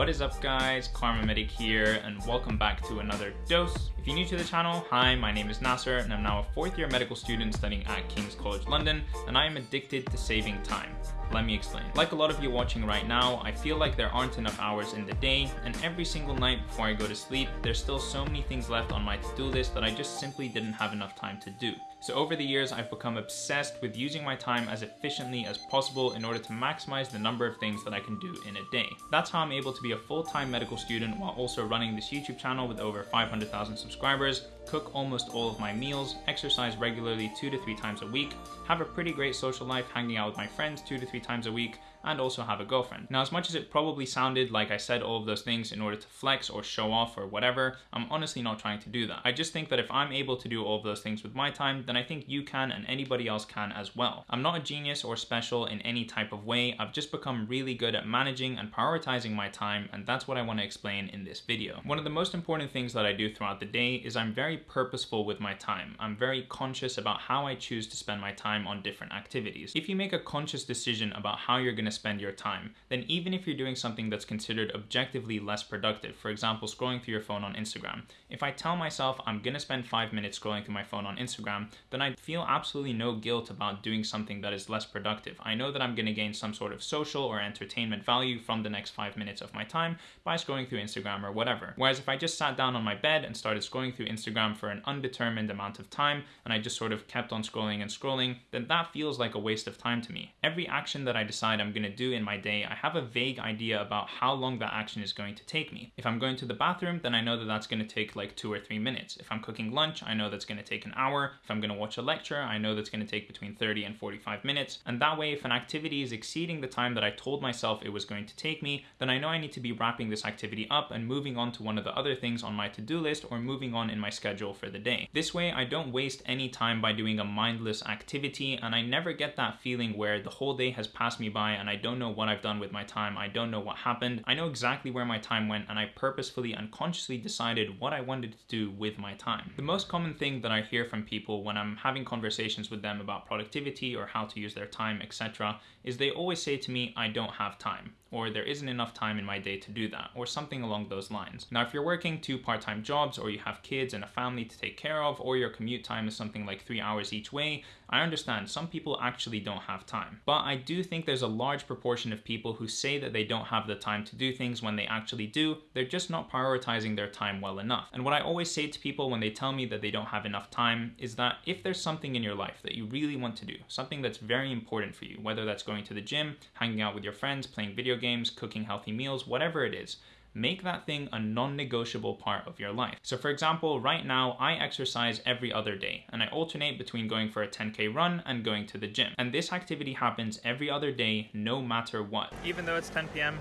What is up guys, KharmaMedic here and welcome back to another dose. If you're new to the channel, hi, my name is Nasser and I'm now a fourth year medical student studying at King's College London and I am addicted to saving time. Let me explain. Like a lot of you watching right now, I feel like there aren't enough hours in the day and every single night before I go to sleep, there's still so many things left on my to-do list that I just simply didn't have enough time to do. So over the years, I've become obsessed with using my time as efficiently as possible in order to maximize the number of things that I can do in a day. That's how I'm able to be a full-time medical student while also running this YouTube channel with over 500,000 subscribers, cook almost all of my meals, exercise regularly two to three times a week, have a pretty great social life hanging out with my friends two to three times a week, and also have a girlfriend. Now, as much as it probably sounded like I said all of those things in order to flex or show off or whatever, I'm honestly not trying to do that. I just think that if I'm able to do all of those things with my time, then I think you can and anybody else can as well. I'm not a genius or special in any type of way. I've just become really good at managing and prioritizing my time, and that's what I want to explain in this video. One of the most important things that I do throughout the day is I'm very purposeful with my time. I'm very conscious about how I choose to spend my time on different activities. If you make a conscious decision about how you're going to to spend your time, then even if you're doing something that's considered objectively less productive, for example, scrolling through your phone on Instagram, if I tell myself I'm gonna spend five minutes scrolling through my phone on Instagram, then I feel absolutely no guilt about doing something that is less productive. I know that I'm gonna gain some sort of social or entertainment value from the next five minutes of my time by scrolling through Instagram or whatever. Whereas if I just sat down on my bed and started scrolling through Instagram for an undetermined amount of time, and I just sort of kept on scrolling and scrolling, then that feels like a waste of time to me. Every action that I decide I'm gonna do in my day, I have a vague idea about how long that action is going to take me. If I'm going to the bathroom, then I know that that's gonna take like two or three minutes. If I'm cooking lunch, I know that's gonna take an hour. If I'm gonna watch a lecture, I know that's gonna take between 30 and 45 minutes. And that way, if an activity is exceeding the time that I told myself it was going to take me, then I know I need to be wrapping this activity up and moving on to one of the other things on my to-do list or moving on in my schedule for the day. This way, I don't waste any time by doing a mindless activity and I never get that feeling where the whole day has passed me by and I don't know what I've done with my time. I don't know what happened. I know exactly where my time went and I purposefully unconsciously decided what I wanted to do with my time. The most common thing that I hear from people when I'm having conversations with them about productivity or how to use their time, etc., is they always say to me, I don't have time or there isn't enough time in my day to do that, or something along those lines. Now, if you're working two part-time jobs, or you have kids and a family to take care of, or your commute time is something like three hours each way, I understand some people actually don't have time. But I do think there's a large proportion of people who say that they don't have the time to do things when they actually do, they're just not prioritizing their time well enough. And what I always say to people when they tell me that they don't have enough time is that if there's something in your life that you really want to do, something that's very important for you, whether that's going to the gym, hanging out with your friends, playing video games, cooking healthy meals, whatever it is, make that thing a non-negotiable part of your life. So for example, right now I exercise every other day and I alternate between going for a 10k run and going to the gym. And this activity happens every other day, no matter what. Even though it's 10 p.m.,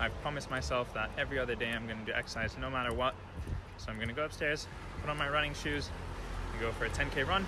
I've promised myself that every other day I'm gonna do exercise no matter what. So I'm gonna go upstairs, put on my running shoes, and go for a 10k run.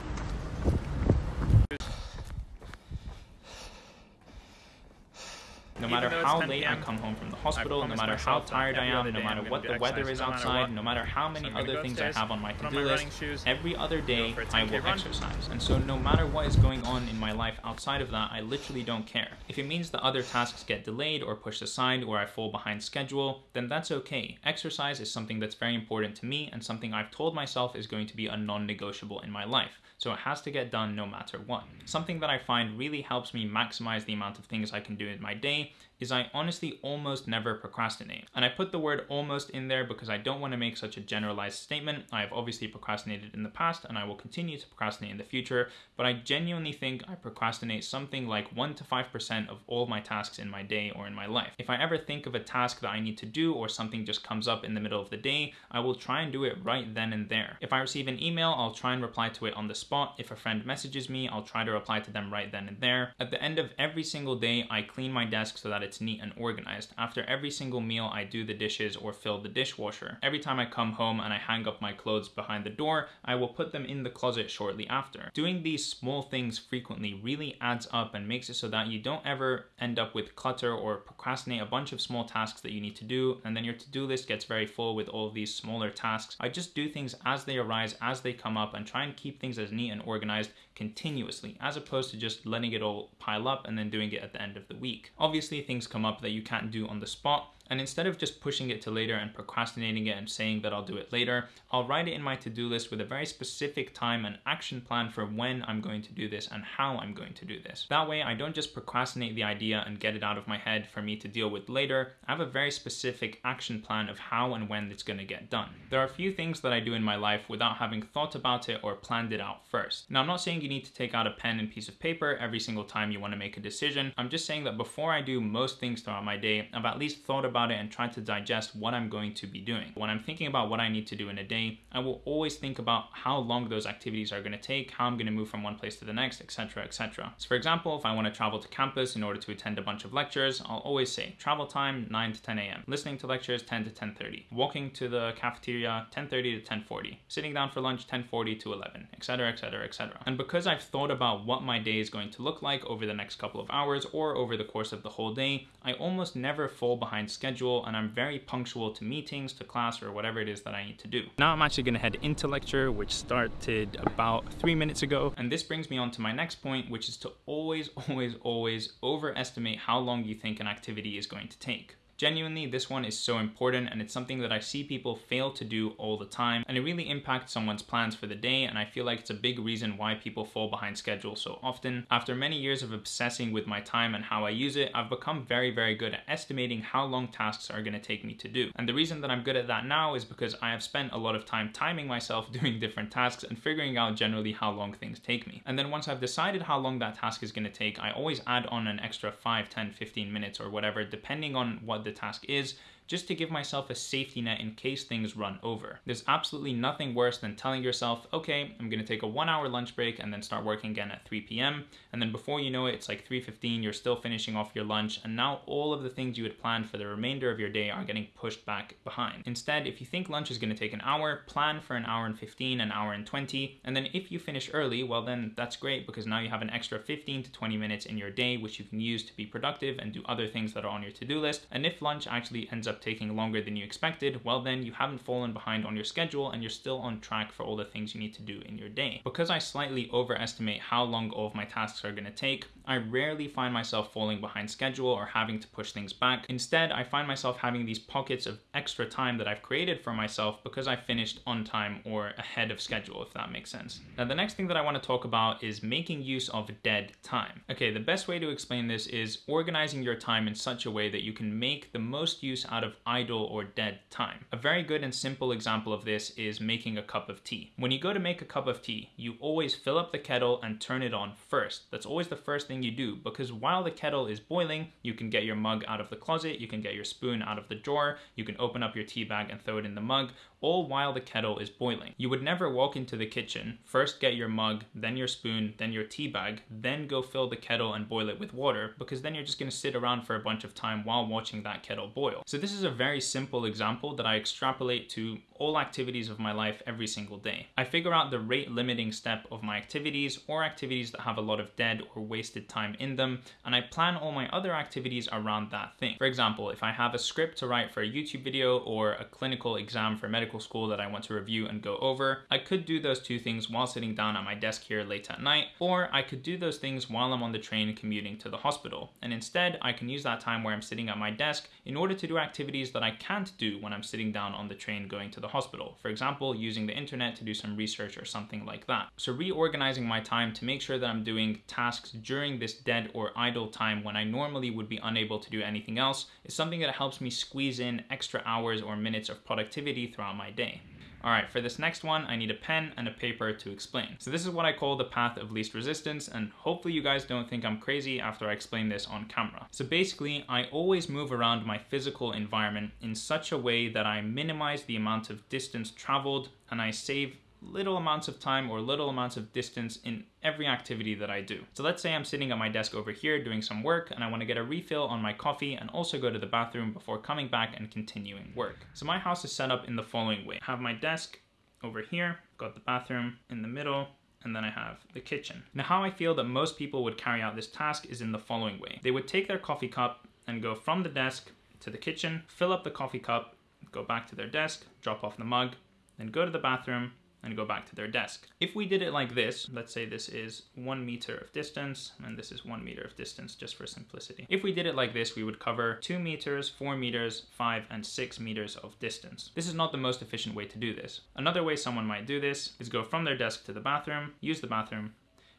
No matter how late I come home from the hospital, no matter how tired I am, no matter what the weather is outside, no matter how many other things I have on my to-do list, every other day I will exercise. And so no matter what is going on in my life outside of that, I literally don't care. If it means that other tasks get delayed or pushed aside or I fall behind schedule, then that's okay. Exercise is something that's very important to me and something I've told myself is going to be a non-negotiable in my life. So it has to get done no matter what. Something that I find really helps me maximize the amount of things I can do in my day is I honestly almost never procrastinate. And I put the word almost in there because I don't want to make such a generalized statement. I have obviously procrastinated in the past and I will continue to procrastinate in the future, but I genuinely think I procrastinate something like 1 to 5% of all my tasks in my day or in my life. If I ever think of a task that I need to do or something just comes up in the middle of the day, I will try and do it right then and there. If I receive an email, I'll try and reply to it on the spot. If a friend messages me, I'll try to reply to them right then and there. At the end of every single day, I clean my desk so that it's neat and organized. After every single meal, I do the dishes or fill the dishwasher. Every time I come home and I hang up my clothes behind the door, I will put them in the closet shortly after. Doing these small things frequently really adds up and makes it so that you don't ever end up with clutter or procrastinate a bunch of small tasks that you need to do and then your to-do list gets very full with all of these smaller tasks. I just do things as they arise, as they come up and try and keep things as neat and organized continuously as opposed to just letting it all pile up and then doing it at the end of the week. Obviously things come up that you can't do on the spot And instead of just pushing it to later and procrastinating it and saying that I'll do it later, I'll write it in my to-do list with a very specific time and action plan for when I'm going to do this and how I'm going to do this. That way I don't just procrastinate the idea and get it out of my head for me to deal with later. I have a very specific action plan of how and when it's gonna get done. There are a few things that I do in my life without having thought about it or planned it out first. Now I'm not saying you need to take out a pen and piece of paper every single time you wanna make a decision. I'm just saying that before I do most things throughout my day, I've at least thought about it and try to digest what I'm going to be doing. When I'm thinking about what I need to do in a day, I will always think about how long those activities are gonna take, how I'm gonna move from one place to the next, etc, etc. So for example, if I wanna travel to campus in order to attend a bunch of lectures, I'll always say travel time 9 to 10 a.m. Listening to lectures 10 to 10.30. Walking to the cafeteria 10.30 to 10.40. Sitting down for lunch 10.40 to 11, etc, etc, etc. And because I've thought about what my day is going to look like over the next couple of hours or over the course of the whole day, I almost never fall behind schedule and I'm very punctual to meetings, to class, or whatever it is that I need to do. Now I'm actually gonna head into lecture, which started about three minutes ago. And this brings me on to my next point, which is to always, always, always overestimate how long you think an activity is going to take. Genuinely, this one is so important and it's something that I see people fail to do all the time and it really impacts someone's plans for the day and I feel like it's a big reason why people fall behind schedule so often. After many years of obsessing with my time and how I use it, I've become very, very good at estimating how long tasks are gonna take me to do. And the reason that I'm good at that now is because I have spent a lot of time timing myself doing different tasks and figuring out generally how long things take me. And then once I've decided how long that task is gonna take, I always add on an extra 5, 10, 15 minutes or whatever, depending on what the the task is just to give myself a safety net in case things run over. There's absolutely nothing worse than telling yourself, okay, I'm gonna take a one hour lunch break and then start working again at 3 p.m. And then before you know it, it's like 3.15, you're still finishing off your lunch and now all of the things you had planned for the remainder of your day are getting pushed back behind. Instead, if you think lunch is gonna take an hour, plan for an hour and 15, an hour and 20, and then if you finish early, well then that's great because now you have an extra 15 to 20 minutes in your day which you can use to be productive and do other things that are on your to-do list. And if lunch actually ends up taking longer than you expected, well then you haven't fallen behind on your schedule and you're still on track for all the things you need to do in your day. Because I slightly overestimate how long all of my tasks are gonna take, I rarely find myself falling behind schedule or having to push things back. Instead, I find myself having these pockets of extra time that I've created for myself because I finished on time or ahead of schedule, if that makes sense. Now, the next thing that I wanna talk about is making use of dead time. Okay, the best way to explain this is organizing your time in such a way that you can make the most use out of idle idle or dead time. A very good and simple example of this is making a cup of tea. When you go to make a cup of tea, you always fill up the kettle and turn it on first. That's always the first thing you do because while the kettle is boiling, you can get your mug out of the closet, you can get your spoon out of the drawer, you can open up your tea bag and throw it in the mug, all while the kettle is boiling. You would never walk into the kitchen, first get your mug, then your spoon, then your tea bag, then go fill the kettle and boil it with water, because then you're just gonna sit around for a bunch of time while watching that kettle boil. So this is a very simple example that I extrapolate to all activities of my life every single day. I figure out the rate limiting step of my activities or activities that have a lot of dead or wasted time in them, and I plan all my other activities around that thing. For example, if I have a script to write for a YouTube video or a clinical exam for medical school that I want to review and go over, I could do those two things while sitting down at my desk here late at night, or I could do those things while I'm on the train commuting to the hospital. And instead, I can use that time where I'm sitting at my desk in order to do activities that I can't do when I'm sitting down on the train going to the hospital. For example, using the internet to do some research or something like that. So reorganizing my time to make sure that I'm doing tasks during this dead or idle time when I normally would be unable to do anything else is something that helps me squeeze in extra hours or minutes of productivity throughout my day. All right, for this next one, I need a pen and a paper to explain. So this is what I call the path of least resistance, and hopefully you guys don't think I'm crazy after I explain this on camera. So basically, I always move around my physical environment in such a way that I minimize the amount of distance traveled and I save little amounts of time or little amounts of distance in every activity that I do. So let's say I'm sitting at my desk over here doing some work and I wanna get a refill on my coffee and also go to the bathroom before coming back and continuing work. So my house is set up in the following way. I have my desk over here, got the bathroom in the middle, and then I have the kitchen. Now how I feel that most people would carry out this task is in the following way. They would take their coffee cup and go from the desk to the kitchen, fill up the coffee cup, go back to their desk, drop off the mug, then go to the bathroom, and go back to their desk. If we did it like this, let's say this is one meter of distance and this is one meter of distance just for simplicity. If we did it like this, we would cover two meters, four meters, five and six meters of distance. This is not the most efficient way to do this. Another way someone might do this is go from their desk to the bathroom, use the bathroom,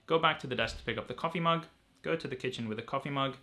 go back to the desk to pick up the coffee mug, go to the kitchen with a coffee mug,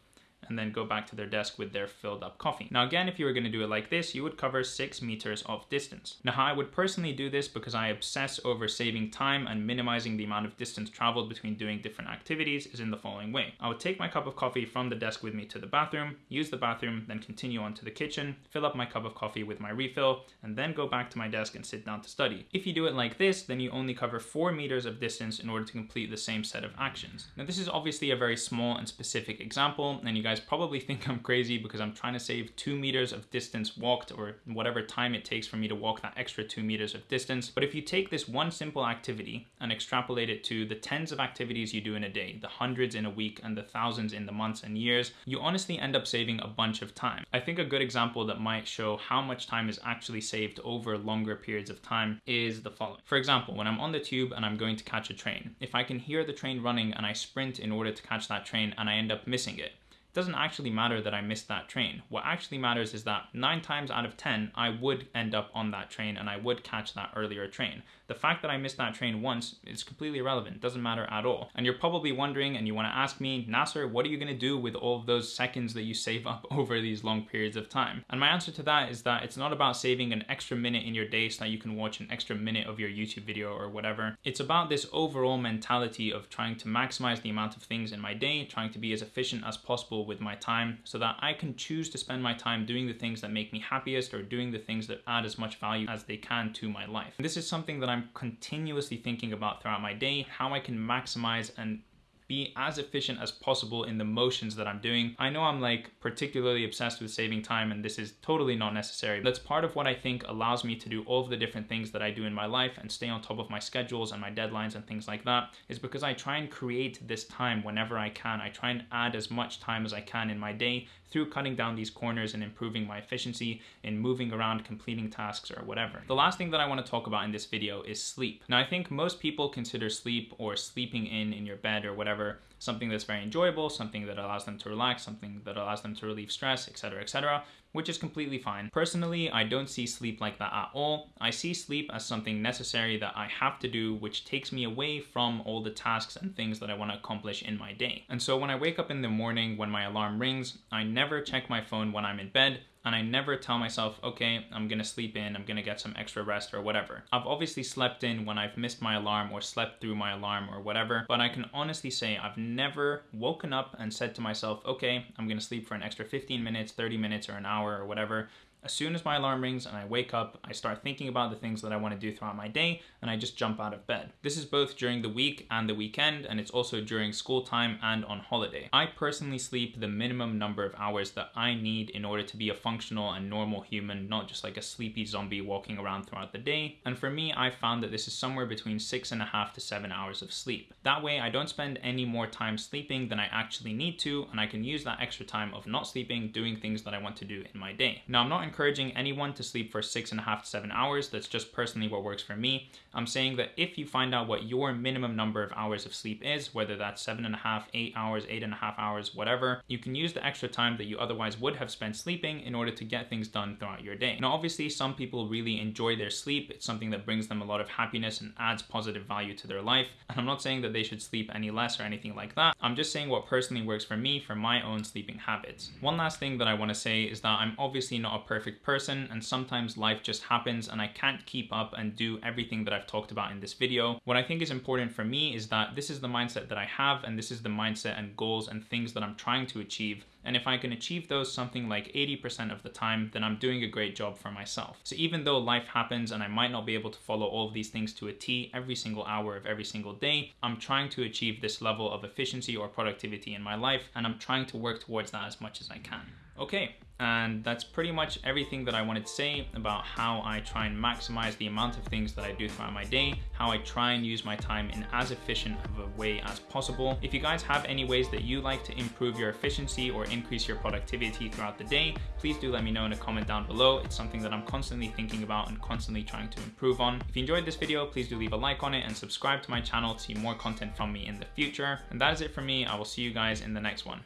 and then go back to their desk with their filled up coffee. Now again, if you were gonna do it like this, you would cover six meters of distance. Now how I would personally do this because I obsess over saving time and minimizing the amount of distance traveled between doing different activities is in the following way. I would take my cup of coffee from the desk with me to the bathroom, use the bathroom, then continue on to the kitchen, fill up my cup of coffee with my refill, and then go back to my desk and sit down to study. If you do it like this, then you only cover four meters of distance in order to complete the same set of actions. Now this is obviously a very small and specific example, and you guys probably think I'm crazy because I'm trying to save two meters of distance walked or whatever time it takes for me to walk that extra two meters of distance. But if you take this one simple activity and extrapolate it to the tens of activities you do in a day, the hundreds in a week and the thousands in the months and years, you honestly end up saving a bunch of time. I think a good example that might show how much time is actually saved over longer periods of time is the following. For example, when I'm on the tube and I'm going to catch a train, if I can hear the train running and I sprint in order to catch that train and I end up missing it, doesn't actually matter that I missed that train. What actually matters is that nine times out of 10, I would end up on that train and I would catch that earlier train. The fact that I missed that train once is completely irrelevant, doesn't matter at all. And you're probably wondering and you wanna ask me, Nasser, what are you gonna do with all of those seconds that you save up over these long periods of time? And my answer to that is that it's not about saving an extra minute in your day so that you can watch an extra minute of your YouTube video or whatever. It's about this overall mentality of trying to maximize the amount of things in my day, trying to be as efficient as possible with my time so that I can choose to spend my time doing the things that make me happiest or doing the things that add as much value as they can to my life. And this is something that I'm I'm continuously thinking about throughout my day, how I can maximize and be as efficient as possible in the motions that I'm doing. I know I'm like particularly obsessed with saving time and this is totally not necessary. That's part of what I think allows me to do all of the different things that I do in my life and stay on top of my schedules and my deadlines and things like that is because I try and create this time whenever I can. I try and add as much time as I can in my day through cutting down these corners and improving my efficiency in moving around, completing tasks or whatever. The last thing that I wanna talk about in this video is sleep. Now I think most people consider sleep or sleeping in in your bed or whatever something that's very enjoyable, something that allows them to relax, something that allows them to relieve stress, etc., etc., which is completely fine. Personally, I don't see sleep like that at all. I see sleep as something necessary that I have to do, which takes me away from all the tasks and things that I want to accomplish in my day. And so when I wake up in the morning, when my alarm rings, I never check my phone when I'm in bed and I never tell myself, okay, I'm gonna sleep in, I'm gonna get some extra rest or whatever. I've obviously slept in when I've missed my alarm or slept through my alarm or whatever, but I can honestly say I've never woken up and said to myself, okay, I'm gonna sleep for an extra 15 minutes, 30 minutes, or an hour or whatever as soon as my alarm rings and I wake up, I start thinking about the things that I want to do throughout my day and I just jump out of bed. This is both during the week and the weekend and it's also during school time and on holiday. I personally sleep the minimum number of hours that I need in order to be a functional and normal human, not just like a sleepy zombie walking around throughout the day. And for me, I found that this is somewhere between six and a half to seven hours of sleep. That way I don't spend any more time sleeping than I actually need to and I can use that extra time of not sleeping doing things that I want to do in my day. Now I'm not encouraging anyone to sleep for six and a half to seven hours. That's just personally what works for me. I'm saying that if you find out what your minimum number of hours of sleep is, whether that's seven and a half, eight hours, eight and a half hours, whatever, you can use the extra time that you otherwise would have spent sleeping in order to get things done throughout your day. Now, obviously, some people really enjoy their sleep. It's something that brings them a lot of happiness and adds positive value to their life. And I'm not saying that they should sleep any less or anything like that. I'm just saying what personally works for me for my own sleeping habits. One last thing that I want to say is that I'm obviously not a perfect person and sometimes life just happens and I can't keep up and do everything that I've talked about in this video. What I think is important for me is that this is the mindset that I have and this is the mindset and goals and things that I'm trying to achieve and if I can achieve those something like 80% of the time, then I'm doing a great job for myself. So even though life happens and I might not be able to follow all of these things to a T every single hour of every single day, I'm trying to achieve this level of efficiency or productivity in my life, and I'm trying to work towards that as much as I can. Okay, and that's pretty much everything that I wanted to say about how I try and maximize the amount of things that I do throughout my day, how I try and use my time in as efficient of a way as possible. If you guys have any ways that you like to improve your efficiency or increase your productivity throughout the day, please do let me know in a comment down below. It's something that I'm constantly thinking about and constantly trying to improve on. If you enjoyed this video, please do leave a like on it and subscribe to my channel to see more content from me in the future. And that is it for me. I will see you guys in the next one.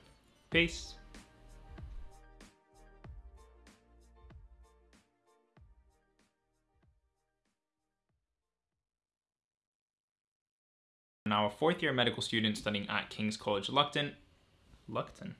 Peace. Now a fourth year medical student studying at King's College London. Lupton.